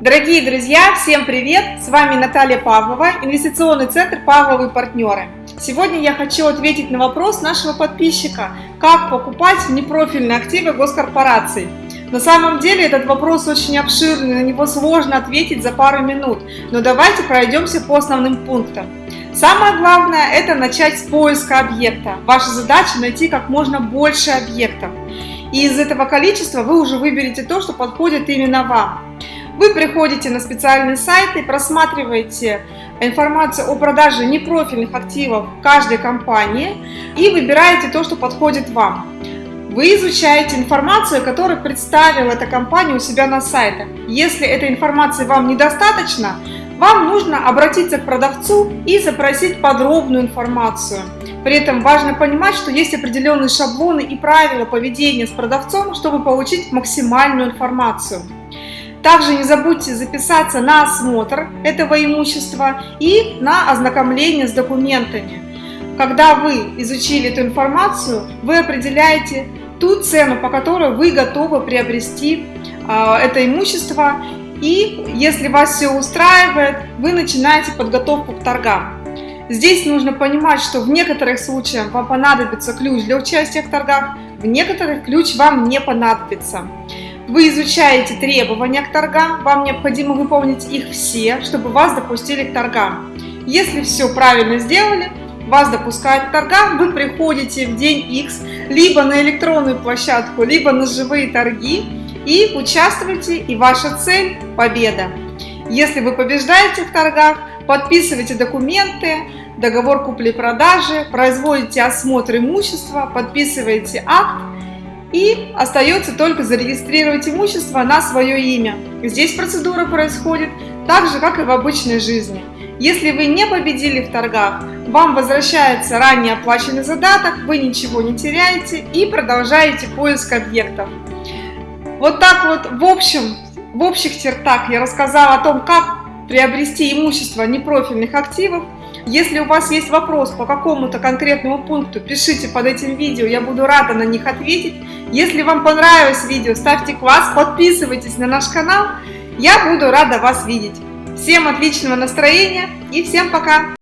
Дорогие друзья, всем привет! С вами Наталья Павлова, инвестиционный центр «Павловы партнеры». Сегодня я хочу ответить на вопрос нашего подписчика, как покупать непрофильные активы госкорпораций. На самом деле этот вопрос очень обширный, на него сложно ответить за пару минут, но давайте пройдемся по основным пунктам. Самое главное – это начать с поиска объекта. Ваша задача – найти как можно больше объектов. И из этого количества вы уже выберете то, что подходит именно вам. Вы приходите на специальный сайт и просматриваете информацию о продаже непрофильных активов каждой компании и выбираете то, что подходит вам. Вы изучаете информацию, которую представила эта компания у себя на сайте. Если этой информации вам недостаточно, вам нужно обратиться к продавцу и запросить подробную информацию. При этом важно понимать, что есть определенные шаблоны и правила поведения с продавцом, чтобы получить максимальную информацию. Также не забудьте записаться на осмотр этого имущества и на ознакомление с документами. Когда вы изучили эту информацию, вы определяете ту цену, по которой вы готовы приобрести э, это имущество. И если вас все устраивает, вы начинаете подготовку к торгам. Здесь нужно понимать, что в некоторых случаях вам понадобится ключ для участия в торгах, в некоторых ключ вам не понадобится. Вы изучаете требования к торгам, вам необходимо выполнить их все, чтобы вас допустили к торгам. Если все правильно сделали, вас допускают к торгам, вы приходите в день X либо на электронную площадку, либо на живые торги и участвуете, и ваша цель – победа. Если вы побеждаете в торгах, подписывайте документы, договор купли-продажи, производите осмотр имущества, подписываете акт, и остается только зарегистрировать имущество на свое имя. Здесь процедура происходит так же, как и в обычной жизни. Если вы не победили в торгах, вам возвращается ранее оплаченный задаток, вы ничего не теряете и продолжаете поиск объектов. Вот так вот в общем, в общих чертах я рассказала о том, как приобрести имущество непрофильных активов, если у вас есть вопрос по какому-то конкретному пункту, пишите под этим видео, я буду рада на них ответить. Если вам понравилось видео, ставьте класс, подписывайтесь на наш канал, я буду рада вас видеть. Всем отличного настроения и всем пока!